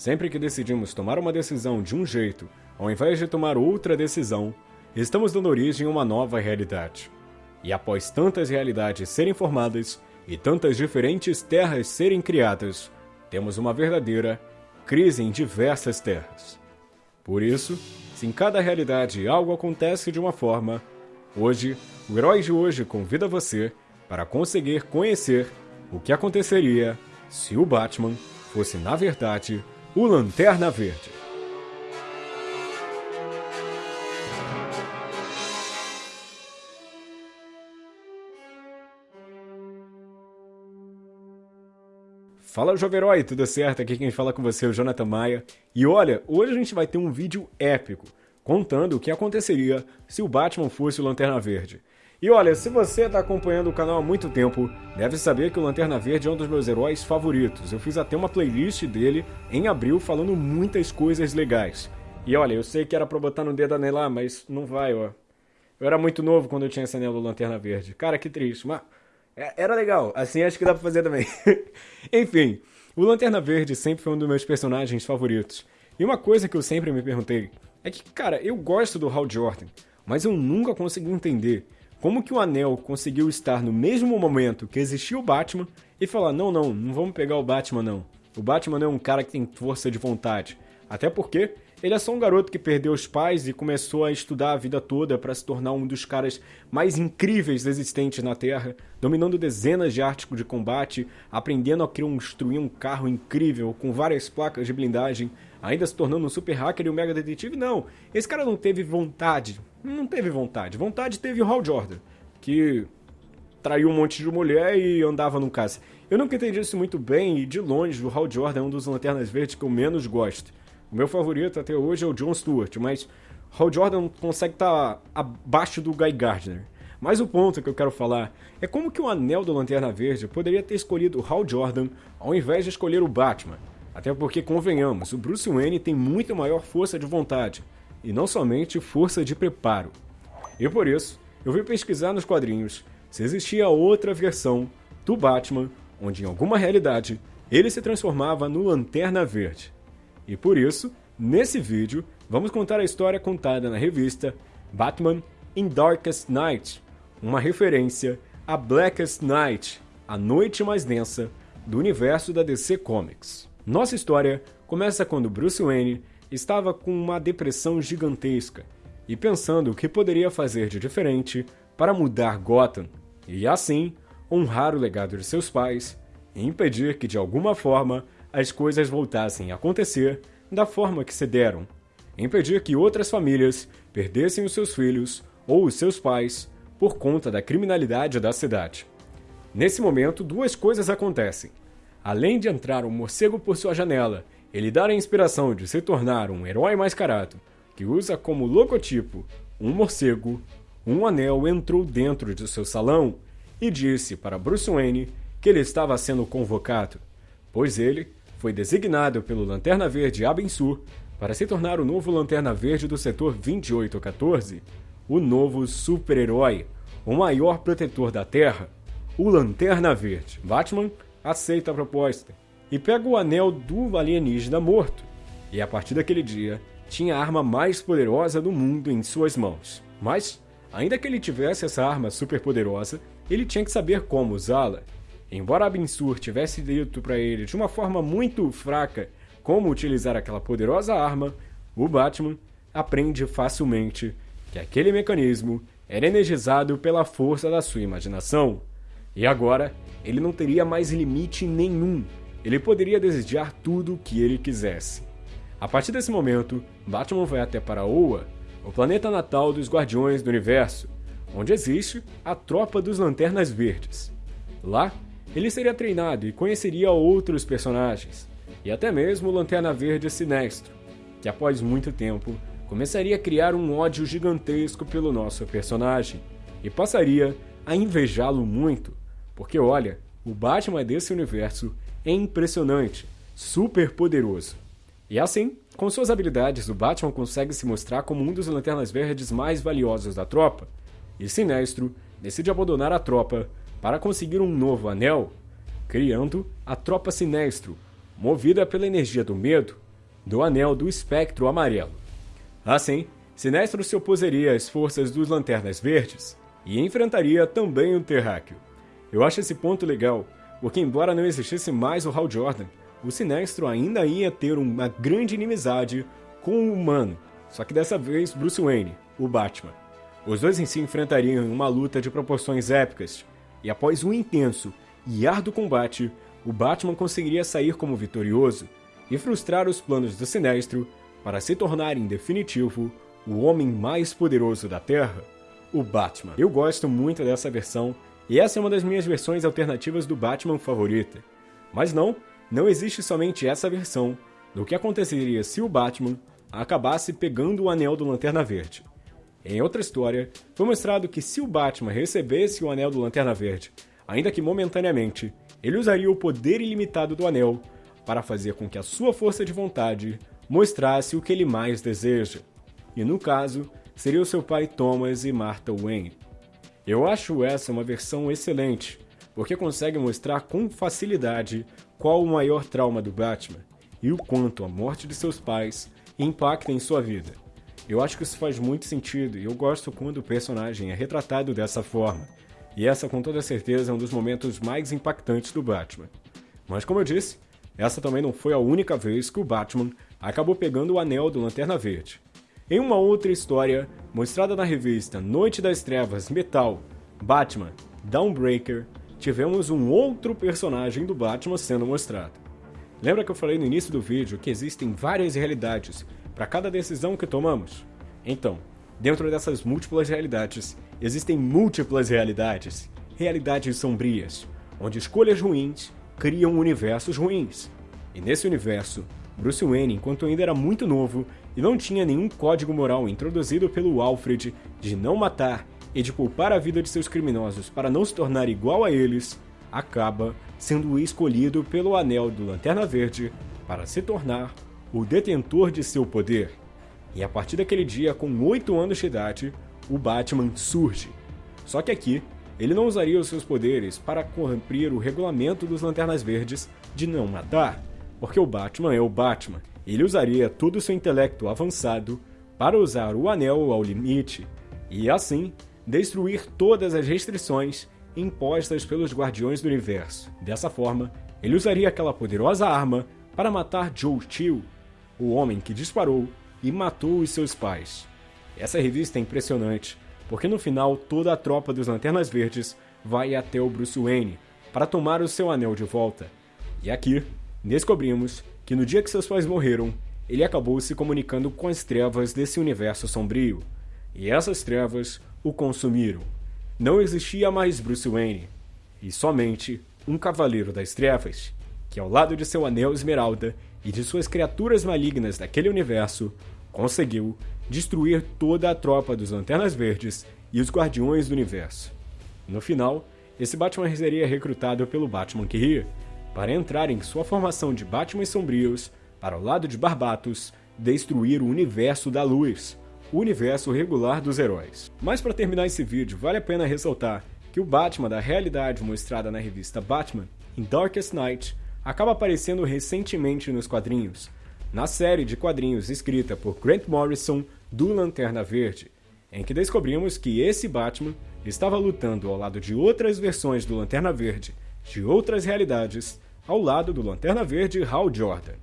Sempre que decidimos tomar uma decisão de um jeito, ao invés de tomar outra decisão, estamos dando origem a uma nova realidade. E após tantas realidades serem formadas e tantas diferentes terras serem criadas, temos uma verdadeira crise em diversas terras. Por isso, se em cada realidade algo acontece de uma forma, hoje, o herói de hoje convida você para conseguir conhecer o que aconteceria se o Batman fosse, na verdade, o Lanterna Verde. Fala Jovem Herói, tudo certo? Aqui quem fala com você é o Jonathan Maia. E olha, hoje a gente vai ter um vídeo épico, contando o que aconteceria se o Batman fosse o Lanterna Verde. E olha, se você está acompanhando o canal há muito tempo, deve saber que o Lanterna Verde é um dos meus heróis favoritos. Eu fiz até uma playlist dele em abril falando muitas coisas legais. E olha, eu sei que era pra botar no dedo anelar, mas não vai, ó. Eu era muito novo quando eu tinha esse anel do Lanterna Verde. Cara, que triste, mas é, era legal. Assim acho que dá pra fazer também. Enfim, o Lanterna Verde sempre foi um dos meus personagens favoritos. E uma coisa que eu sempre me perguntei é que, cara, eu gosto do Hal Jordan, mas eu nunca consegui entender como que o Anel conseguiu estar no mesmo momento que existia o Batman e falar: não, não, não vamos pegar o Batman, não. O Batman não é um cara que tem força de vontade. Até porque ele é só um garoto que perdeu os pais e começou a estudar a vida toda para se tornar um dos caras mais incríveis existentes na Terra, dominando dezenas de artes de combate, aprendendo a construir um carro incrível com várias placas de blindagem, ainda se tornando um super hacker e um mega detetive. Não, esse cara não teve vontade não teve vontade. Vontade teve o Hal Jordan, que traiu um monte de mulher e andava num caça. Eu nunca entendi isso muito bem e, de longe, o Hal Jordan é um dos Lanternas Verdes que eu menos gosto. O meu favorito até hoje é o John Stewart, mas Hal Jordan consegue estar tá abaixo do Guy Gardner. Mas o ponto que eu quero falar é como que o anel do Lanterna Verde poderia ter escolhido o Hal Jordan ao invés de escolher o Batman. Até porque, convenhamos, o Bruce Wayne tem muito maior força de vontade e não somente força de preparo. E por isso, eu fui pesquisar nos quadrinhos se existia outra versão do Batman onde em alguma realidade ele se transformava no Lanterna Verde. E por isso, nesse vídeo, vamos contar a história contada na revista Batman in Darkest Night, uma referência a Blackest Night, a noite mais densa do universo da DC Comics. Nossa história começa quando Bruce Wayne estava com uma depressão gigantesca e pensando o que poderia fazer de diferente para mudar Gotham e, assim, honrar o legado de seus pais e impedir que, de alguma forma, as coisas voltassem a acontecer da forma que se deram. Impedir que outras famílias perdessem os seus filhos ou os seus pais por conta da criminalidade da cidade. Nesse momento, duas coisas acontecem. Além de entrar um morcego por sua janela ele dá a inspiração de se tornar um herói mascarado, que usa como logotipo um morcego, um anel entrou dentro de seu salão e disse para Bruce Wayne que ele estava sendo convocado, pois ele foi designado pelo Lanterna Verde Abensur para se tornar o novo Lanterna Verde do setor 2814, o novo super-herói, o maior protetor da Terra, o Lanterna Verde. Batman aceita a proposta e pega o anel do alienígena morto. E a partir daquele dia, tinha a arma mais poderosa do mundo em suas mãos. Mas, ainda que ele tivesse essa arma super poderosa, ele tinha que saber como usá-la. Embora Abensur tivesse dito para ele de uma forma muito fraca como utilizar aquela poderosa arma, o Batman aprende facilmente que aquele mecanismo era energizado pela força da sua imaginação. E agora, ele não teria mais limite nenhum ele poderia desejar tudo o que ele quisesse. A partir desse momento, Batman vai até Paraoa, o planeta natal dos Guardiões do Universo, onde existe a Tropa dos Lanternas Verdes. Lá, ele seria treinado e conheceria outros personagens, e até mesmo o Lanterna Verde Sinestro, que após muito tempo começaria a criar um ódio gigantesco pelo nosso personagem e passaria a invejá-lo muito, porque olha, o Batman desse universo é impressionante, super poderoso. E assim, com suas habilidades, o Batman consegue se mostrar como um dos Lanternas Verdes mais valiosos da tropa, e Sinestro decide abandonar a tropa para conseguir um novo anel, criando a Tropa Sinestro, movida pela energia do medo, do Anel do Espectro Amarelo. Assim, Sinestro se oposeria às forças dos Lanternas Verdes e enfrentaria também o Terráqueo. Eu acho esse ponto legal, porque embora não existisse mais o Hal Jordan, o Sinestro ainda ia ter uma grande inimizade com o humano, só que dessa vez Bruce Wayne, o Batman. Os dois em si enfrentariam uma luta de proporções épicas, e após um intenso e árduo combate, o Batman conseguiria sair como vitorioso e frustrar os planos do Sinestro para se tornar em definitivo o homem mais poderoso da Terra, o Batman. Eu gosto muito dessa versão e essa é uma das minhas versões alternativas do Batman favorita. Mas não, não existe somente essa versão do que aconteceria se o Batman acabasse pegando o anel do Lanterna Verde. Em outra história, foi mostrado que se o Batman recebesse o anel do Lanterna Verde, ainda que momentaneamente, ele usaria o poder ilimitado do anel para fazer com que a sua força de vontade mostrasse o que ele mais deseja. E no caso, seria o seu pai Thomas e Martha Wayne. Eu acho essa uma versão excelente, porque consegue mostrar com facilidade qual o maior trauma do Batman e o quanto a morte de seus pais impacta em sua vida. Eu acho que isso faz muito sentido e eu gosto quando o personagem é retratado dessa forma. E essa, com toda certeza, é um dos momentos mais impactantes do Batman. Mas, como eu disse, essa também não foi a única vez que o Batman acabou pegando o anel do Lanterna Verde. Em uma outra história, mostrada na revista Noite das Trevas Metal, Batman, Downbreaker, tivemos um outro personagem do Batman sendo mostrado. Lembra que eu falei no início do vídeo que existem várias realidades para cada decisão que tomamos? Então, dentro dessas múltiplas realidades, existem múltiplas realidades, realidades sombrias, onde escolhas ruins criam universos ruins. E nesse universo, Bruce Wayne, enquanto ainda era muito novo e não tinha nenhum código moral introduzido pelo Alfred de não matar e de poupar a vida de seus criminosos para não se tornar igual a eles, acaba sendo escolhido pelo Anel do Lanterna Verde para se tornar o detentor de seu poder. E a partir daquele dia, com 8 anos de idade, o Batman surge. Só que aqui, ele não usaria os seus poderes para cumprir o regulamento dos Lanternas Verdes de não matar, porque o Batman é o Batman. Ele usaria todo o seu intelecto avançado para usar o anel ao limite e, assim, destruir todas as restrições impostas pelos Guardiões do Universo. Dessa forma, ele usaria aquela poderosa arma para matar Joe Chill, o homem que disparou e matou os seus pais. Essa revista é impressionante, porque no final toda a tropa dos Lanternas Verdes vai até o Bruce Wayne para tomar o seu anel de volta. E aqui descobrimos que no dia que seus pais morreram, ele acabou se comunicando com as trevas desse universo sombrio. E essas trevas o consumiram. Não existia mais Bruce Wayne, e somente um Cavaleiro das Trevas, que ao lado de seu anel esmeralda e de suas criaturas malignas daquele universo, conseguiu destruir toda a tropa dos Lanternas Verdes e os Guardiões do Universo. No final, esse Batman seria recrutado pelo Batman que ria, para entrar em sua formação de Batman sombrios para o lado de Barbatos destruir o universo da luz, o universo regular dos heróis. Mas para terminar esse vídeo, vale a pena ressaltar que o Batman da realidade mostrada na revista Batman in Darkest Night acaba aparecendo recentemente nos quadrinhos, na série de quadrinhos escrita por Grant Morrison do Lanterna Verde, em que descobrimos que esse Batman estava lutando ao lado de outras versões do Lanterna Verde de outras realidades, ao lado do Lanterna Verde Hal Jordan.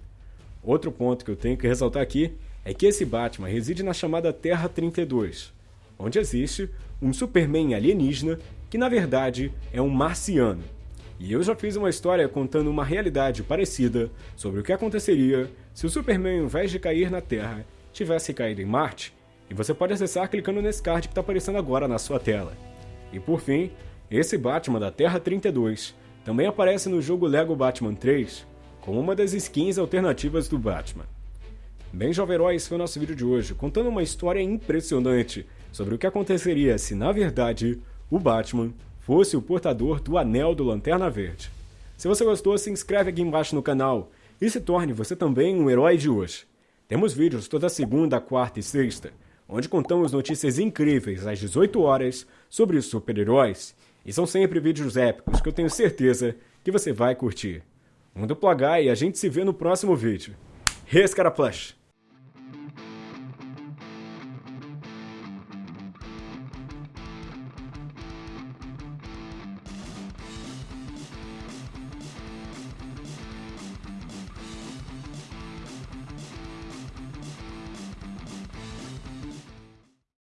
Outro ponto que eu tenho que ressaltar aqui é que esse Batman reside na chamada Terra 32, onde existe um Superman alienígena que na verdade é um marciano. E eu já fiz uma história contando uma realidade parecida sobre o que aconteceria se o Superman, ao invés de cair na Terra, tivesse caído em Marte, e você pode acessar clicando nesse card que está aparecendo agora na sua tela. E por fim, esse Batman da Terra 32 também aparece no jogo Lego Batman 3 como uma das skins alternativas do Batman. Bem, Jovem Herói, esse foi o nosso vídeo de hoje, contando uma história impressionante sobre o que aconteceria se, na verdade, o Batman fosse o portador do Anel do Lanterna Verde. Se você gostou, se inscreve aqui embaixo no canal e se torne você também um herói de hoje. Temos vídeos toda segunda, quarta e sexta, onde contamos notícias incríveis às 18 horas sobre super-heróis, e são sempre vídeos épicos que eu tenho certeza que você vai curtir. Um duplo H e a gente se vê no próximo vídeo. Rescara Plush.